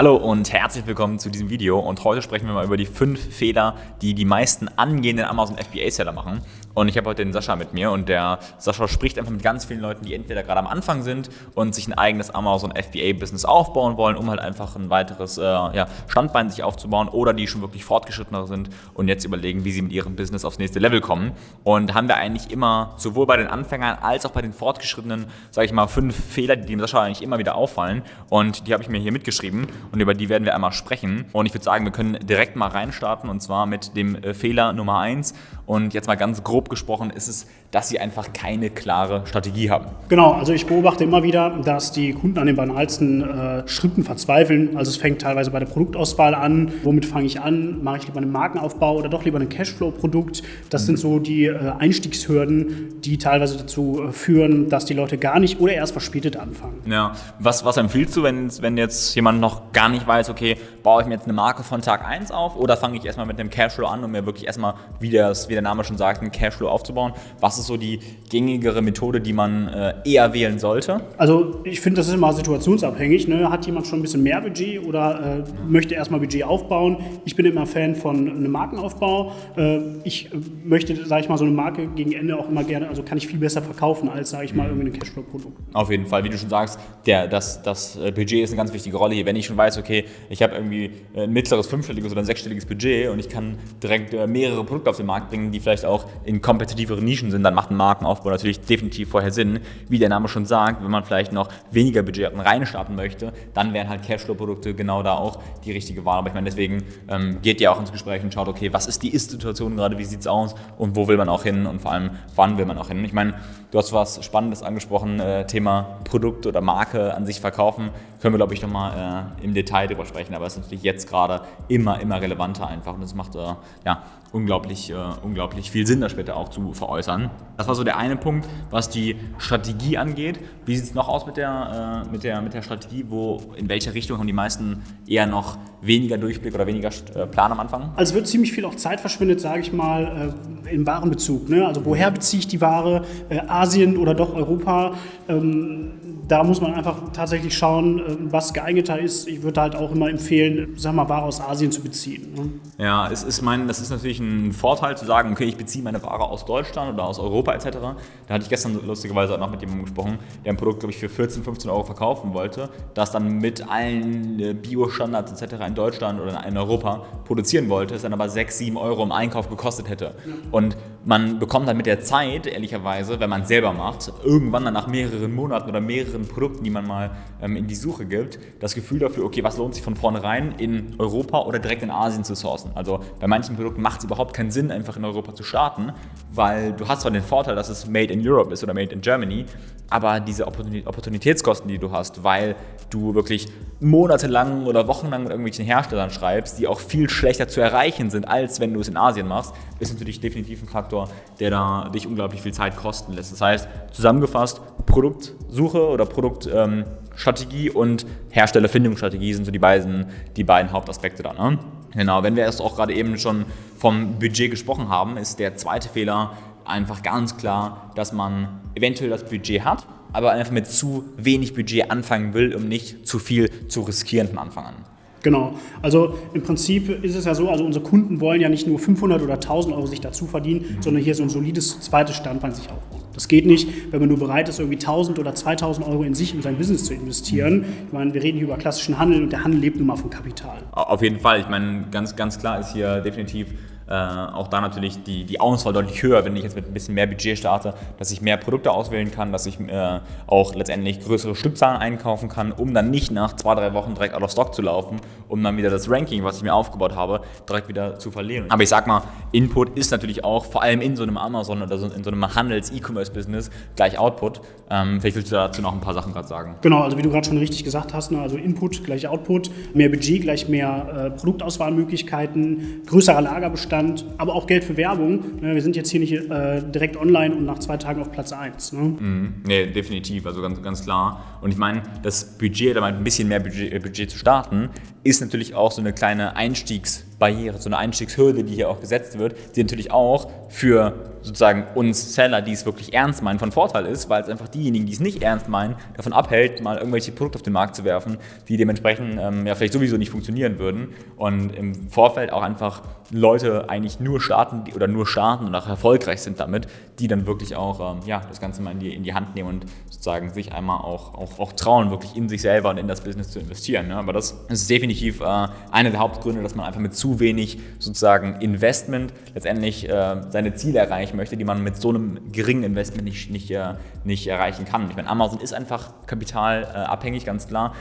Hallo und herzlich willkommen zu diesem Video und heute sprechen wir mal über die fünf Fehler, die die meisten angehenden Amazon FBA-Seller machen. Und ich habe heute den Sascha mit mir und der Sascha spricht einfach mit ganz vielen Leuten, die entweder gerade am Anfang sind und sich ein eigenes Amazon FBA-Business aufbauen wollen, um halt einfach ein weiteres äh, ja, Standbein sich aufzubauen oder die schon wirklich fortgeschrittener sind und jetzt überlegen, wie sie mit ihrem Business aufs nächste Level kommen. Und haben wir eigentlich immer sowohl bei den Anfängern als auch bei den Fortgeschrittenen, sage ich mal, fünf Fehler, die dem Sascha eigentlich immer wieder auffallen und die habe ich mir hier mitgeschrieben und über die werden wir einmal sprechen. Und ich würde sagen, wir können direkt mal reinstarten und zwar mit dem äh, Fehler Nummer eins. Und jetzt mal ganz grob gesprochen ist es, dass sie einfach keine klare Strategie haben. Genau, also ich beobachte immer wieder, dass die Kunden an den banalsten äh, Schritten verzweifeln. Also es fängt teilweise bei der Produktauswahl an. Womit fange ich an? Mache ich lieber einen Markenaufbau oder doch lieber ein Cashflow-Produkt? Das mhm. sind so die äh, Einstiegshürden, die teilweise dazu äh, führen, dass die Leute gar nicht oder erst verspätet anfangen. Ja, was, was empfiehlst du, wenn, wenn jetzt jemand noch gar nicht weiß, okay, baue ich mir jetzt eine Marke von Tag 1 auf oder fange ich erstmal mit einem Cashflow an, um mir wirklich erstmal, wie, das, wie der Name schon sagt, einen Cashflow aufzubauen? Was ist so die gängigere Methode, die man äh, eher wählen sollte? Also ich finde, das ist immer situationsabhängig. Ne? Hat jemand schon ein bisschen mehr Budget oder äh, möchte erstmal Budget aufbauen? Ich bin immer Fan von einem Markenaufbau. Äh, ich möchte, sage ich mal, so eine Marke gegen Ende auch immer gerne, also kann ich viel besser verkaufen als, sage ich mal, irgendein Cashflow-Produkt. Auf jeden Fall, wie du schon sagst, der, das, das äh, Budget ist eine ganz wichtige Rolle hier. Wenn ich schon weiß, okay, ich habe irgendwie ein mittleres fünfstelliges oder ein sechsstelliges Budget und ich kann direkt äh, mehrere Produkte auf den Markt bringen, die vielleicht auch in kompetitiveren Nischen sind, dann macht ein Markenaufbau natürlich definitiv vorher Sinn. Wie der Name schon sagt, wenn man vielleicht noch weniger Budget reinstarten möchte, dann wären halt Cashflow-Produkte genau da auch die richtige Wahl. Aber ich meine, deswegen ähm, geht ihr auch ins Gespräch und schaut, okay, was ist die Ist-Situation gerade, wie sieht es aus und wo will man auch hin und vor allem, wann will man auch hin. Ich meine, du hast was Spannendes angesprochen, äh, Thema Produkt oder Marke an sich verkaufen. Können wir, glaube ich, nochmal äh, im Detail drüber sprechen, aber es ist natürlich jetzt gerade immer, immer relevanter einfach und es macht äh, ja, unglaublich, äh, unglaublich viel Sinn, das später auch zu veräußern. Das war so der eine Punkt, was die Strategie angeht. Wie sieht es noch aus mit der, äh, mit, der, mit der Strategie? Wo, in welche Richtung haben die meisten eher noch weniger Durchblick oder weniger äh, Plan am Anfang? Also wird ziemlich viel auch Zeit verschwendet, sage ich mal, äh, im Warenbezug. Ne? Also woher beziehe ich die Ware? Äh, Asien oder doch Europa? Ähm, da muss man einfach tatsächlich schauen, äh, was geeigneter ist. Ich würde halt auch immer empfehlen, sag mal, Ware aus Asien zu beziehen. Ne? Ja, es ist mein, das ist natürlich ein Vorteil zu sagen, okay, ich beziehe meine Ware aus Deutschland oder aus Europa etc. Da hatte ich gestern lustigerweise auch noch mit jemandem gesprochen, der ein Produkt, glaube ich, für 14, 15 Euro verkaufen wollte, das dann mit allen äh, Bio-Standards etc. in Deutschland oder in Europa produzieren wollte, es dann aber 6, 7 Euro im Einkauf gekostet hätte. Und man bekommt dann mit der Zeit, ehrlicherweise, wenn man es selber macht, irgendwann dann nach mehreren Monaten oder mehreren Produkten, die man mal ähm, in die Suche gibt, das Gefühl dafür, okay, was lohnt sich von vornherein in Europa oder direkt in Asien zu sourcen. Also bei manchen Produkten macht es überhaupt keinen Sinn, einfach in Europa zu starten, weil du hast zwar den Vorteil, dass es Made in Europe ist oder Made in Germany, aber diese Opportunitätskosten, die du hast, weil du wirklich monatelang oder wochenlang mit irgendwelchen Herstellern schreibst, die auch viel schlechter zu erreichen sind, als wenn du es in Asien machst, ist natürlich definitiv ein Faktor, der da dich unglaublich viel Zeit kosten lässt. Das heißt, zusammengefasst, Produktsuche oder Produktstrategie ähm, und Herstellerfindungsstrategie sind so die beiden, die beiden Hauptaspekte da. Ne? Genau, wenn wir erst auch gerade eben schon vom Budget gesprochen haben, ist der zweite Fehler einfach ganz klar, dass man eventuell das Budget hat, aber einfach mit zu wenig Budget anfangen will, um nicht zu viel zu riskieren von Anfang an. Genau. Also im Prinzip ist es ja so, also unsere Kunden wollen ja nicht nur 500 oder 1000 Euro sich dazu verdienen, mhm. sondern hier so ein solides zweites Standbein sich aufbauen. Das geht nicht, wenn man nur bereit ist, irgendwie 1000 oder 2000 Euro in sich und sein Business zu investieren. Ich meine, wir reden hier über klassischen Handel und der Handel lebt nun mal von Kapital. Auf jeden Fall. Ich meine, ganz, ganz klar ist hier definitiv äh, auch da natürlich die, die Auswahl deutlich höher, wenn ich jetzt mit ein bisschen mehr Budget starte, dass ich mehr Produkte auswählen kann, dass ich äh, auch letztendlich größere Stückzahlen einkaufen kann, um dann nicht nach zwei, drei Wochen direkt out of stock zu laufen, um dann wieder das Ranking, was ich mir aufgebaut habe, direkt wieder zu verlieren. Aber ich sag mal, Input ist natürlich auch, vor allem in so einem Amazon oder so, in so einem Handels-E-Commerce-Business, gleich Output. Ähm, vielleicht willst du dazu noch ein paar Sachen gerade sagen. Genau, also wie du gerade schon richtig gesagt hast, ne, also Input gleich Output, mehr Budget gleich mehr äh, Produktauswahlmöglichkeiten, größerer Lagerbestand, Content, aber auch Geld für Werbung. Ne, wir sind jetzt hier nicht äh, direkt online und nach zwei Tagen auf Platz 1. Ne? Mhm. Nee, definitiv, also ganz, ganz klar. Und ich meine, das Budget, oder ein bisschen mehr Budget, äh, Budget zu starten, ist natürlich auch so eine kleine Einstiegsbarriere, so eine Einstiegshürde, die hier auch gesetzt wird, die natürlich auch für sozusagen uns Seller, die es wirklich ernst meinen, von Vorteil ist, weil es einfach diejenigen, die es nicht ernst meinen, davon abhält, mal irgendwelche Produkte auf den Markt zu werfen, die dementsprechend ähm, ja vielleicht sowieso nicht funktionieren würden und im Vorfeld auch einfach Leute eigentlich nur starten oder nur starten und auch erfolgreich sind damit, die dann wirklich auch ähm, ja, das Ganze mal in die, in die Hand nehmen und sozusagen sich einmal auch, auch, auch trauen, wirklich in sich selber und in das Business zu investieren. Ne? Aber das ist definitiv äh, einer der Hauptgründe, dass man einfach mit zu wenig sozusagen Investment letztendlich äh, seine Ziele erreichen möchte, die man mit so einem geringen Investment nicht, nicht, äh, nicht erreichen kann. Ich meine, Amazon ist einfach kapitalabhängig, ganz klar.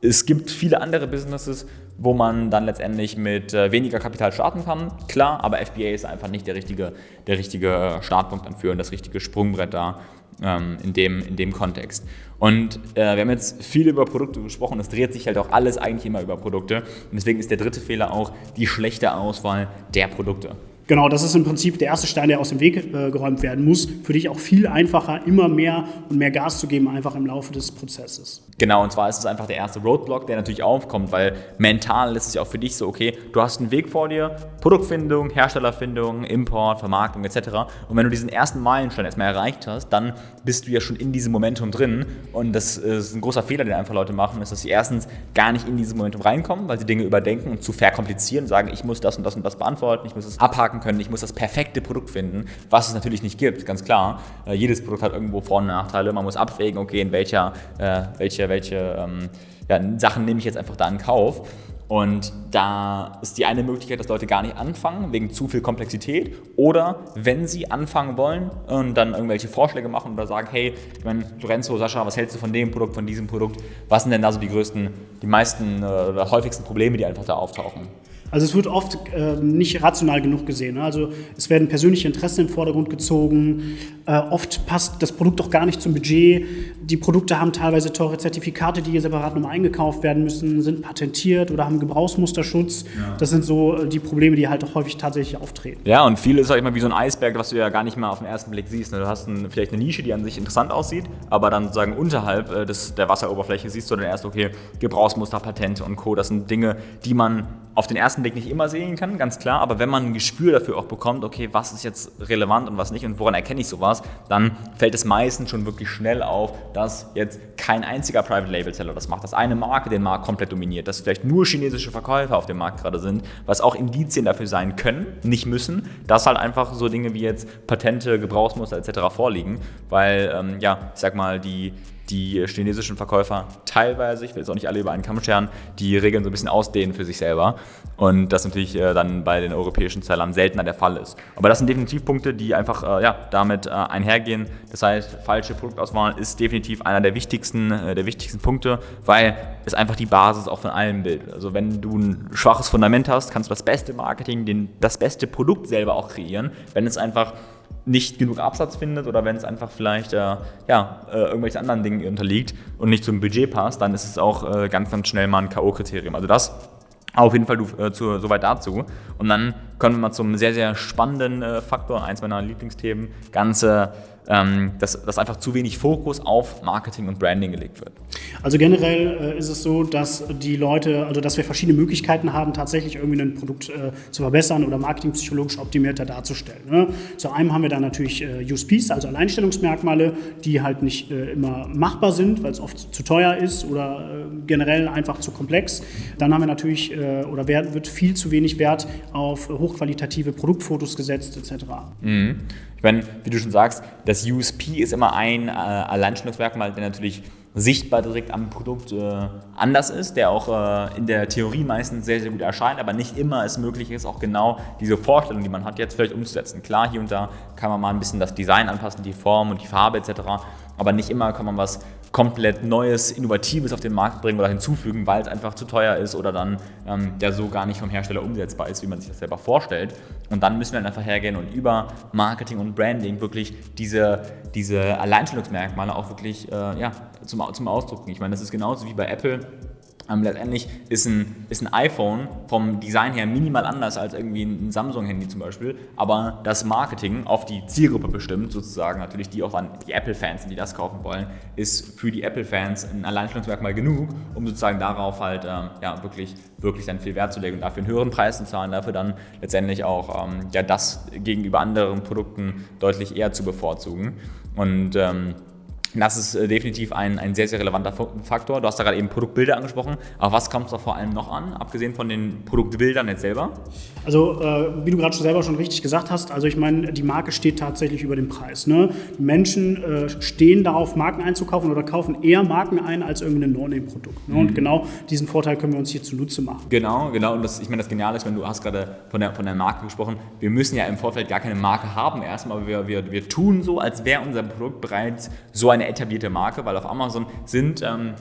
Es gibt viele andere Businesses, wo man dann letztendlich mit äh, weniger Kapital starten kann. Klar, aber FBA ist einfach nicht der richtige, der richtige äh, Startpunkt dann für und das richtige Sprungbrett da ähm, in, dem, in dem Kontext. Und äh, wir haben jetzt viel über Produkte gesprochen. Es dreht sich halt auch alles eigentlich immer über Produkte. Und deswegen ist der dritte Fehler auch die schlechte Auswahl der Produkte. Genau, das ist im Prinzip der erste Stein, der aus dem Weg äh, geräumt werden muss. Für dich auch viel einfacher, immer mehr und mehr Gas zu geben, einfach im Laufe des Prozesses. Genau, und zwar ist es einfach der erste Roadblock, der natürlich aufkommt, weil mental ist es ja auch für dich so, okay, du hast einen Weg vor dir, Produktfindung, Herstellerfindung, Import, Vermarktung etc. Und wenn du diesen ersten Meilenstein erstmal erreicht hast, dann bist du ja schon in diesem Momentum drin. Und das ist ein großer Fehler, den einfach Leute machen, ist, dass sie erstens gar nicht in dieses Momentum reinkommen, weil sie Dinge überdenken und zu verkomplizieren, sagen, ich muss das und das und das beantworten, ich muss das abhaken können, ich muss das perfekte Produkt finden, was es natürlich nicht gibt, ganz klar. Äh, jedes Produkt hat irgendwo Vor- und Nachteile. Man muss abwägen, okay, in welcher, äh, welche, welche ähm, ja, Sachen nehme ich jetzt einfach da in Kauf. Und da ist die eine Möglichkeit, dass Leute gar nicht anfangen, wegen zu viel Komplexität. Oder wenn sie anfangen wollen und dann irgendwelche Vorschläge machen oder sagen, hey, ich meine, Lorenzo, Sascha, was hältst du von dem Produkt, von diesem Produkt? Was sind denn da so die größten, die meisten äh, oder häufigsten Probleme, die einfach da auftauchen? Also es wird oft äh, nicht rational genug gesehen. Ne? Also es werden persönliche Interessen in den Vordergrund gezogen. Äh, oft passt das Produkt auch gar nicht zum Budget. Die Produkte haben teilweise teure Zertifikate, die hier separat nochmal eingekauft werden müssen, sind patentiert oder haben Gebrauchsmusterschutz. Ja. Das sind so äh, die Probleme, die halt auch häufig tatsächlich auftreten. Ja, und viel ist halt immer wie so ein Eisberg, was du ja gar nicht mehr auf den ersten Blick siehst. Ne? Du hast ein, vielleicht eine Nische, die an sich interessant aussieht, aber dann sozusagen unterhalb äh, des, der Wasseroberfläche siehst du dann erst, okay, Gebrauchsmuster, Patente und Co. Das sind Dinge, die man auf den ersten Blick nicht immer sehen kann, ganz klar, aber wenn man ein Gespür dafür auch bekommt, okay, was ist jetzt relevant und was nicht und woran erkenne ich sowas, dann fällt es meistens schon wirklich schnell auf, dass jetzt kein einziger Private Label Seller das macht, dass eine Marke den Markt komplett dominiert, dass vielleicht nur chinesische Verkäufer auf dem Markt gerade sind, was auch Indizien dafür sein können, nicht müssen, dass halt einfach so Dinge wie jetzt Patente, Gebrauchsmuster etc. vorliegen, weil ähm, ja, ich sag mal, die die chinesischen Verkäufer teilweise, ich will jetzt auch nicht alle über einen Kamm scheren, die Regeln so ein bisschen ausdehnen für sich selber und das natürlich äh, dann bei den europäischen Zellern seltener der Fall ist. Aber das sind definitiv Punkte, die einfach äh, ja, damit äh, einhergehen. Das heißt, falsche Produktauswahl ist definitiv einer der wichtigsten, äh, der wichtigsten Punkte, weil es einfach die Basis auch von allem bildet. Also wenn du ein schwaches Fundament hast, kannst du das beste Marketing, den, das beste Produkt selber auch kreieren. Wenn es einfach nicht genug Absatz findet oder wenn es einfach vielleicht äh, ja, äh, irgendwelchen anderen Dingen unterliegt und nicht zum Budget passt, dann ist es auch äh, ganz, ganz schnell mal ein K.O.-Kriterium. Also das auf jeden Fall du, äh, zu, soweit dazu. Und dann kommen wir mal zum sehr, sehr spannenden äh, Faktor, eins meiner Lieblingsthemen, ganze ähm, dass, dass einfach zu wenig Fokus auf Marketing und Branding gelegt wird. Also generell äh, ist es so, dass die Leute, also dass wir verschiedene Möglichkeiten haben, tatsächlich irgendwie ein Produkt äh, zu verbessern oder marketingpsychologisch optimierter darzustellen. Ne? Zu einem haben wir dann natürlich äh, USPs, also Alleinstellungsmerkmale, die halt nicht äh, immer machbar sind, weil es oft zu teuer ist oder äh, generell einfach zu komplex. Dann haben wir natürlich, äh, oder wird viel zu wenig Wert auf hochqualitative Produktfotos gesetzt etc. Mhm meine, wie du schon sagst, das USP ist immer ein äh, Alleinstellungsmerkmal, der natürlich sichtbar direkt am Produkt äh, anders ist, der auch äh, in der Theorie meistens sehr, sehr gut erscheint, aber nicht immer es möglich ist, auch genau diese Vorstellung, die man hat, jetzt vielleicht umzusetzen. Klar, hier und da kann man mal ein bisschen das Design anpassen, die Form und die Farbe etc., aber nicht immer kann man was komplett Neues, Innovatives auf den Markt bringen oder hinzufügen, weil es einfach zu teuer ist oder dann ähm, der so gar nicht vom Hersteller umsetzbar ist, wie man sich das selber vorstellt. Und dann müssen wir dann einfach hergehen und über Marketing und Branding wirklich diese, diese Alleinstellungsmerkmale auch wirklich äh, ja, zum, zum Ausdruck. Ich meine, das ist genauso wie bei Apple ähm, letztendlich ist ein, ist ein iPhone vom Design her minimal anders als irgendwie ein Samsung-Handy zum Beispiel, aber das Marketing auf die Zielgruppe bestimmt, sozusagen natürlich die auch dann die Apple-Fans die das kaufen wollen, ist für die Apple-Fans ein Alleinstellungsmerkmal genug, um sozusagen darauf halt ähm, ja, wirklich, wirklich dann viel Wert zu legen und dafür einen höheren Preis zu zahlen, dafür dann letztendlich auch ähm, ja, das gegenüber anderen Produkten deutlich eher zu bevorzugen. Und ähm, das ist äh, definitiv ein, ein sehr, sehr relevanter Faktor. Du hast da gerade eben Produktbilder angesprochen. Aber was kommt da vor allem noch an, abgesehen von den Produktbildern jetzt selber? Also, äh, wie du gerade selber schon richtig gesagt hast, also ich meine, die Marke steht tatsächlich über dem Preis. Ne? Die Menschen äh, stehen darauf, Marken einzukaufen oder kaufen eher Marken ein als irgendein No-Name-Produkt. Ne? Mhm. Und genau diesen Vorteil können wir uns hier zunutze machen. Genau, genau. Und das, ich meine, das Geniale ist, wenn du hast gerade von der, von der Marke gesprochen, wir müssen ja im Vorfeld gar keine Marke haben erstmal, aber wir, wir, wir tun so, als wäre unser Produkt bereits so eine etablierte Marke, weil auf Amazon sind ähm,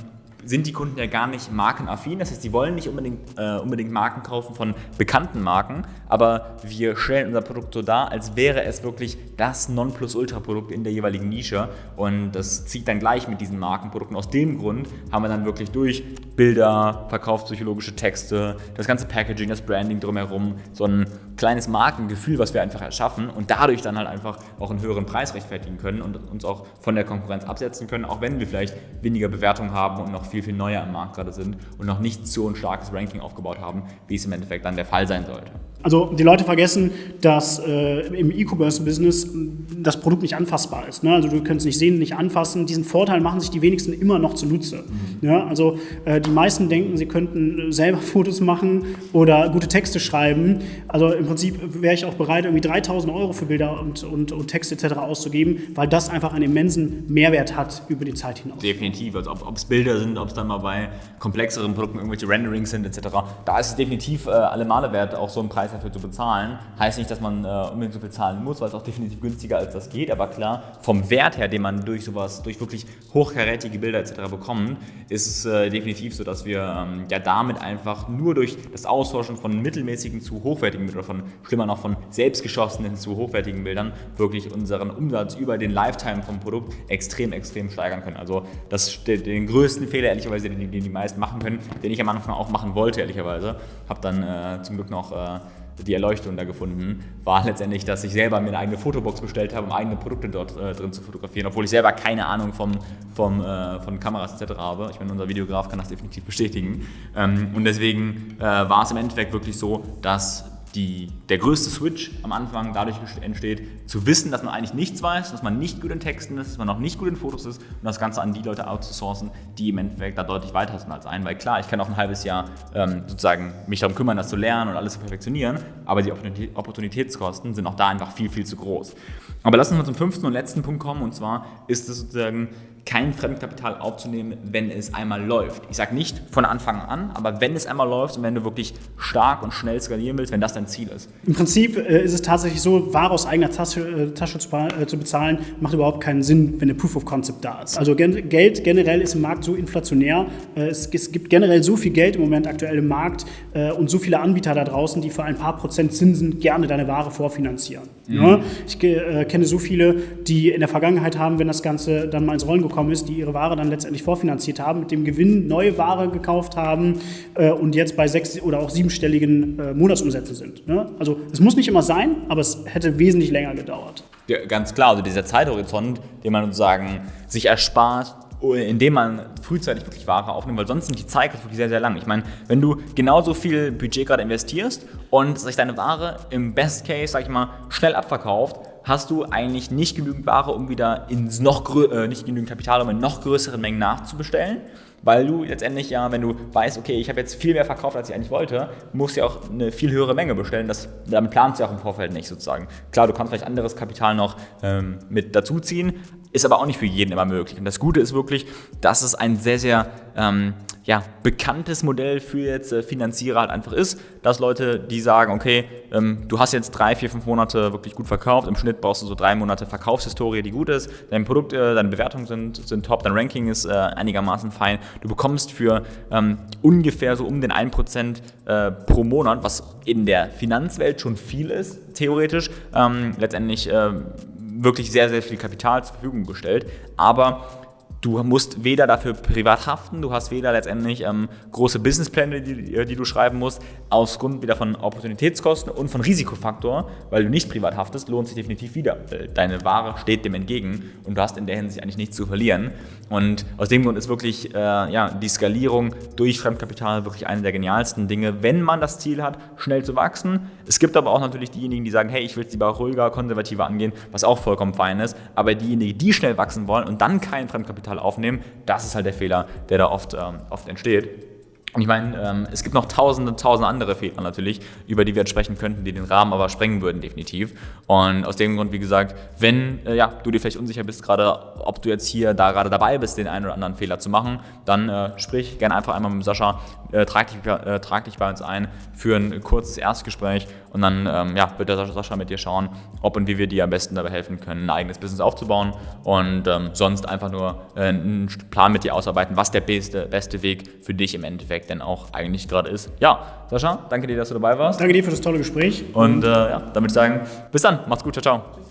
sind die Kunden ja gar nicht markenaffin. Das heißt, die wollen nicht unbedingt, äh, unbedingt Marken kaufen von bekannten Marken, aber wir stellen unser Produkt so dar, als wäre es wirklich das Nonplusultra-Produkt in der jeweiligen Nische. Und das zieht dann gleich mit diesen Markenprodukten. Aus dem Grund haben wir dann wirklich durch Bilder, verkaufspsychologische Texte, das ganze Packaging, das Branding drumherum, so ein kleines Markengefühl, was wir einfach erschaffen und dadurch dann halt einfach auch einen höheren Preis rechtfertigen können und uns auch von der Konkurrenz absetzen können, auch wenn wir vielleicht weniger Bewertungen haben und noch viel, viel neuer am Markt gerade sind und noch nicht so ein starkes Ranking aufgebaut haben, wie es im Endeffekt dann der Fall sein sollte. Also die Leute vergessen, dass äh, im E-Commerce-Business das Produkt nicht anfassbar ist. Ne? Also du kannst es nicht sehen, nicht anfassen. Diesen Vorteil machen sich die wenigsten immer noch zunutze. Mhm. Ja? Also äh, die meisten denken, sie könnten selber Fotos machen oder gute Texte schreiben. Also im Prinzip wäre ich auch bereit, irgendwie 3000 Euro für Bilder und, und, und Texte etc. auszugeben, weil das einfach einen immensen Mehrwert hat über die Zeit hinaus. Definitiv. Also ob es Bilder sind, ob es dann mal bei komplexeren Produkten irgendwelche Renderings sind etc. Da ist es definitiv äh, alle Male wert, auch so einen Preis dafür zu bezahlen. Heißt nicht, dass man äh, unbedingt so viel zahlen muss, weil es auch definitiv günstiger als das geht. Aber klar, vom Wert her, den man durch sowas, durch wirklich hochkarätige Bilder etc. bekommt, ist es äh, definitiv so, dass wir ähm, ja damit einfach nur durch das Austauschen von mittelmäßigen zu hochwertigen oder von schlimmer noch von selbstgeschossenen zu hochwertigen Bildern wirklich unseren Umsatz über den Lifetime vom Produkt extrem, extrem steigern können. Also das den größten Fehler, ehrlicherweise, den, den die meisten machen können, den ich am Anfang auch machen wollte, ehrlicherweise. Habe dann äh, zum Glück noch äh, die Erleuchtung da gefunden, war letztendlich, dass ich selber mir eine eigene Fotobox bestellt habe, um eigene Produkte dort äh, drin zu fotografieren, obwohl ich selber keine Ahnung vom, vom, äh, von Kameras etc. habe. Ich meine, unser Videograf kann das definitiv bestätigen. Ähm, und deswegen äh, war es im Endeffekt wirklich so, dass die, der größte Switch am Anfang dadurch entsteht, zu wissen, dass man eigentlich nichts weiß, dass man nicht gut in Texten ist, dass man noch nicht gut in Fotos ist und das Ganze an die Leute outzusourcen, die im Endeffekt da deutlich weiter sind als ein. Weil klar, ich kann auch ein halbes Jahr ähm, sozusagen mich darum kümmern, das zu lernen und alles zu perfektionieren, aber die Opportunitätskosten sind auch da einfach viel, viel zu groß. Aber lassen wir zum fünften und letzten Punkt kommen und zwar ist es sozusagen kein Fremdkapital aufzunehmen, wenn es einmal läuft. Ich sage nicht von Anfang an, aber wenn es einmal läuft und wenn du wirklich stark und schnell skalieren willst, wenn das dein Ziel ist. Im Prinzip äh, ist es tatsächlich so, Ware aus eigener Tasche, äh, Tasche zu, äh, zu, bezahlen, macht überhaupt keinen Sinn, wenn eine Proof of Concept da ist. Also gen Geld generell ist im Markt so inflationär. Äh, es, es, gibt generell so viel Geld im Moment aktuell im Markt äh, und so viele Anbieter da draußen, die für ein paar Prozent Zinsen gerne deine Ware vorfinanzieren. Mhm. Ja? Ich kenne so viele, die in der Vergangenheit haben, wenn das Ganze dann mal ins Rollen gekommen ist, die ihre Ware dann letztendlich vorfinanziert haben, mit dem Gewinn neue Ware gekauft haben äh, und jetzt bei sechs- oder auch siebenstelligen äh, Monatsumsätzen sind. Ne? Also es muss nicht immer sein, aber es hätte wesentlich länger gedauert. Ja, ganz klar, also dieser Zeithorizont, den man sozusagen sich erspart, indem man frühzeitig wirklich Ware aufnimmt, weil sonst sind die Cycles wirklich sehr, sehr lang. Ich meine, wenn du genauso viel Budget gerade investierst und sich deine Ware im Best Case, sag ich mal, schnell abverkauft, hast du eigentlich nicht genügend Ware, um wieder ins noch äh, nicht genügend Kapital, um in noch größeren Mengen nachzubestellen. Weil du letztendlich ja, wenn du weißt, okay, ich habe jetzt viel mehr verkauft, als ich eigentlich wollte, musst du ja auch eine viel höhere Menge bestellen. Das, damit planst du ja auch im Vorfeld nicht sozusagen. Klar, du kannst vielleicht anderes Kapital noch ähm, mit dazuziehen, ist aber auch nicht für jeden immer möglich. Und das Gute ist wirklich, dass es ein sehr, sehr ähm, ja, bekanntes Modell für jetzt äh, Finanzierer halt einfach ist, dass Leute, die sagen, okay, ähm, du hast jetzt drei, vier, fünf Monate wirklich gut verkauft, im Schnitt brauchst du so drei Monate Verkaufshistorie, die gut ist, dein Produkt, äh, deine Bewertungen sind, sind top, dein Ranking ist äh, einigermaßen fein, du bekommst für ähm, ungefähr so um den 1% äh, pro Monat, was in der Finanzwelt schon viel ist, theoretisch, ähm, letztendlich ähm, wirklich sehr, sehr viel Kapital zur Verfügung gestellt, aber Du musst weder dafür privat haften, du hast weder letztendlich ähm, große Businesspläne, die, die, du schreiben musst, aus Grund wieder von Opportunitätskosten und von Risikofaktor, weil du nicht privat haftest, lohnt sich definitiv wieder. Deine Ware steht dem entgegen und du hast in der Hinsicht eigentlich nichts zu verlieren. Und aus dem Grund ist wirklich äh, ja, die Skalierung durch Fremdkapital wirklich eine der genialsten Dinge, wenn man das Ziel hat, schnell zu wachsen. Es gibt aber auch natürlich diejenigen, die sagen, hey, ich will es lieber ruhiger, konservativer angehen, was auch vollkommen fein ist. Aber diejenigen, die schnell wachsen wollen und dann kein Fremdkapital Kapital aufnehmen. Das ist halt der Fehler, der da oft, ähm, oft entsteht. Und ich meine, ähm, es gibt noch tausende, tausende andere Fehler natürlich, über die wir jetzt sprechen könnten, die den Rahmen aber sprengen würden, definitiv. Und aus dem Grund, wie gesagt, wenn äh, ja, du dir vielleicht unsicher bist, gerade ob du jetzt hier da gerade dabei bist, den einen oder anderen Fehler zu machen, dann äh, sprich gerne einfach einmal mit Sascha, äh, trag, dich, äh, trag dich bei uns ein für ein kurzes Erstgespräch und dann ähm, ja, wird der Sascha mit dir schauen, ob und wie wir dir am besten dabei helfen können, ein eigenes Business aufzubauen und ähm, sonst einfach nur äh, einen Plan mit dir ausarbeiten, was der beste, beste Weg für dich im Endeffekt denn auch eigentlich gerade ist. Ja, Sascha, danke dir, dass du dabei warst. Danke dir für das tolle Gespräch. Und äh, ja, damit sagen, bis dann, macht's gut, ciao, ciao.